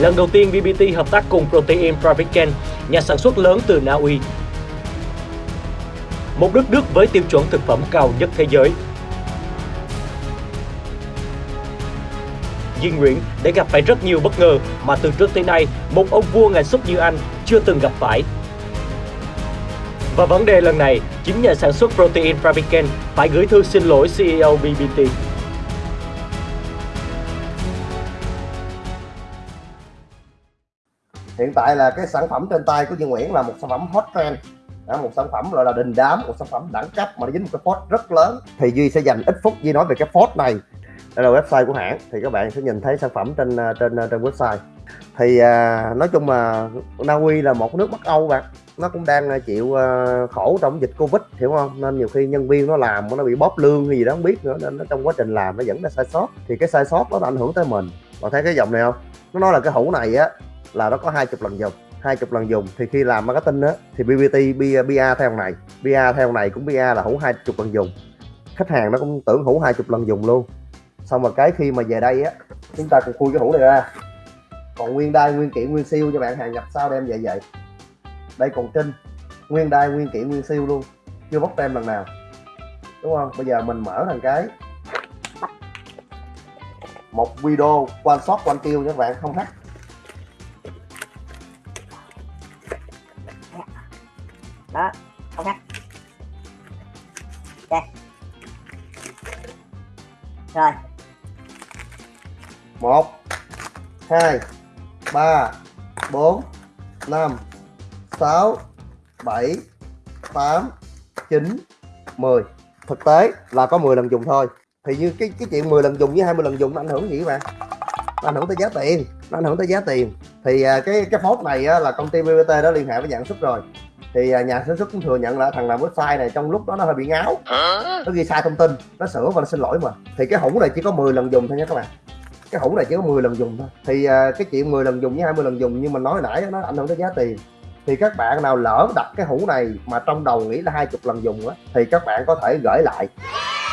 Lần đầu tiên BBT hợp tác cùng Protein Fabricant, nhà sản xuất lớn từ Na Uy. Một đất nước với tiêu chuẩn thực phẩm cao nhất thế giới. Duy Nguyễn đã gặp phải rất nhiều bất ngờ mà từ trước tới nay một ông vua ngành súp như anh chưa từng gặp phải. Và vấn đề lần này, chính nhà sản xuất Protein Fabricant phải gửi thư xin lỗi CEO BBT. Hiện tại là cái sản phẩm trên tay của Duy Nguyễn là một sản phẩm hot trend. Đó, một sản phẩm gọi là đình đám một sản phẩm đẳng cấp mà nó dính một cái phốt rất lớn. Thì Duy sẽ dành ít phút Duy nói về cái phốt này đây là website của hãng. Thì các bạn sẽ nhìn thấy sản phẩm trên à, trên à, trên website. Thì à, nói chung là Na Uy là một nước Bắc Âu bạn. Nó cũng đang à, chịu khổ trong dịch Covid hiểu không? Nên nhiều khi nhân viên nó làm nó bị bóp lương hay gì đó không biết nữa nên nó trong quá trình làm nó vẫn là sai sót. Thì cái sai sót đó nó ảnh hưởng tới mình. Bạn thấy cái dòng này không? Nó nói là cái hũ này á là nó có hai chục lần dùng, hai chục lần dùng. Thì khi làm marketing á, thì BBT BA theo này. BA theo này cũng BA là hữu hai chục lần dùng. Khách hàng nó cũng tưởng hữu hai chục lần dùng luôn. Xong rồi cái khi mà về đây á, chúng ta còn khui cái hũ này ra. Còn nguyên đai, nguyên kiện nguyên siêu cho bạn, hàng nhập sau đem về vậy? Đây còn trinh, nguyên đai, nguyên kiện nguyên siêu luôn. Chưa bóc tem lần nào. Đúng không? Bây giờ mình mở thằng cái. Một video quan shot quan tiêu cho các bạn. Không thắt đó. Không thắt ok rồi. Một hai ba bốn năm sáu bảy tám chín mười. Thực tế là có 10 lần dùng thôi. Thì như cái cái chuyện 10 lần dùng với 20 lần dùng nó ảnh hưởng gì các bạn? Nó ảnh hưởng tới giá tiền. Nó ảnh hưởng tới giá tiền. Thì à, cái cái phốt này á, là công ty BBT đó liên hệ với dạng xuất rồi thì à, nhà sản xuất cũng thừa nhận là thằng làm website này trong lúc đó nó hơi bị ngáo. Nó ghi sai thông tin nó sửa và nó xin lỗi mà. Thì cái hũ này chỉ có 10 lần dùng thôi nha các bạn. Cái hũ này chỉ có 10 lần dùng thôi. Thì à, cái chuyện 10 lần dùng với 20 lần dùng như mình nói nãy nó ảnh hưởng tới giá tiền. Thì các bạn nào lỡ đặt cái hũ này mà trong đầu nghĩ là hai chục lần dùng á thì các bạn có thể gửi lại.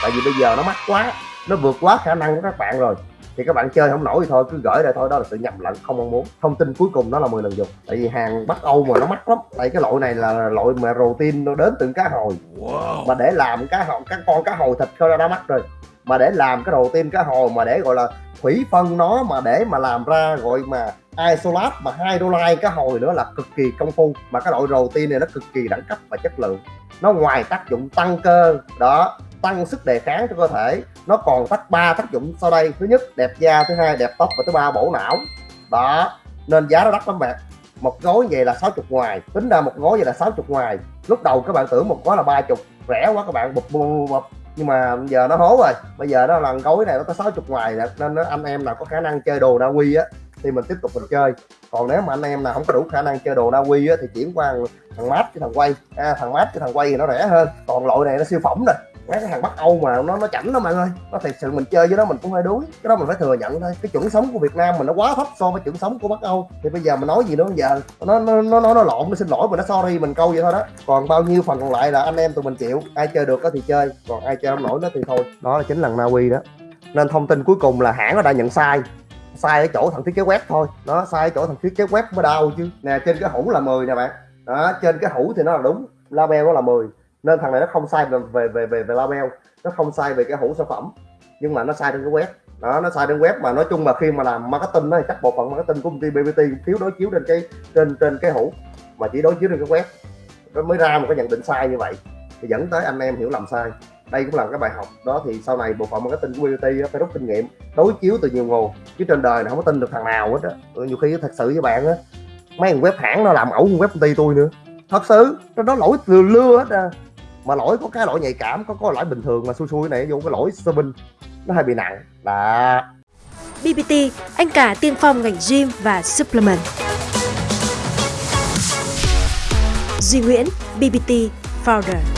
Tại vì bây giờ nó mắc quá nó vượt quá khả năng của các bạn rồi thì các bạn chơi không nổi thì thôi cứ gửi lại thôi đó là sự nhầm lẫn không mong muốn. Thông tin cuối cùng đó là 10 lần dùng. Tại vì hàng bắc âu mà nó mắc lắm. Tại cái loại này là loại mà protein nó đến từ cá hồi. Wow. mà để làm cá hồi các con cá hồi thịt thôi đã mắc rồi. Mà để làm cái đầu tiên cá hồi mà để gọi là thủy phân nó mà để mà làm ra gọi mà isolat mà hai đô la cá hồi nữa là cực kỳ công phu. Mà cái loại đầu tiên này nó cực kỳ đẳng cấp và chất lượng. Nó ngoài tác dụng tăng cơ. Đó tăng sức đề kháng cho cơ thể. Nó còn tác ba tác dụng sau đây. Thứ nhất đẹp da thứ hai đẹp tóc và thứ ba bổ não. Đó nên giá nó đắt lắm bạn. Một gói về là 60 ngoài. Tính ra một gói về là 60 ngoài. Lúc đầu các bạn tưởng một gói là 30 rẻ quá các bạn bụp bụp bụp nhưng mà giờ nó hố rồi. Bây giờ nó lần gói này nó có 60 ngoài nên nó, anh em nào có khả năng chơi đồ Na Uy á thì mình tiếp tục mình chơi. Còn nếu mà anh em nào không có đủ khả năng chơi đồ Na Uy á thì chuyển qua thằng mát với thằng quay. À, thằng mát với thằng quay thì nó rẻ hơn. Còn loại này nó siêu phẩm rồi mấy cái thằng bắc âu mà nó nó chảnh đó bạn ơi, nó thật sự mình chơi với nó mình cũng hơi đuối. Cái đó mình phải thừa nhận thôi. Cái chuẩn sống của việt nam mình nó quá thấp so với chuẩn sống của bắc âu. Thì bây giờ mình nói gì nữa bây giờ? Nó nó nó nó, nó lộn nó xin lỗi mình nó sorry mình câu vậy thôi đó. Còn bao nhiêu phần còn lại là anh em tụi mình chịu. Ai chơi được đó thì chơi. Còn ai chơi không nổi nó thì thôi. Đó là chính lần na uy đó. Nên thông tin cuối cùng là hãng nó đã nhận sai. Sai ở chỗ thằng thiết kế web thôi. Nó sai ở chỗ thằng thiết kế web mới đau chứ. Nè trên cái hũ là 10 nè bạn. Đó trên cái hũ thì nó là đúng. Label nó là 10 nên thằng này nó không sai về về về về, về label. Nó không sai về cái hũ sản phẩm. Nhưng mà nó sai trên cái web. Đó nó sai trên web. Mà nói chung mà khi mà làm marketing đó thì chắc bộ phận marketing của công ty BBT thiếu đối chiếu trên cái trên trên cái hũ. Mà chỉ đối chiếu trên cái web. Nó mới ra một cái nhận định sai như vậy. Thì dẫn tới anh em hiểu lầm sai. Đây cũng là cái bài học. Đó thì sau này bộ phận marketing của BBT phải rút kinh nghiệm. Đối chiếu từ nhiều nguồn. Chứ trên đời này không có tin được thằng nào hết á. Nhiều khi thật sự với bạn á mấy thằng web hãng nó làm ẩu web công ty tôi nữa. Thật sự nó lỗi từ lưa hết à mà lỗi có cái lỗi nhạy cảm có có lỗi bình thường mà xui xui này vô cái lỗi serving nó hơi bị nặng. Là BBT, anh cả tiên phong ngành gym và supplement. Duy Nguyễn, BBT Founder.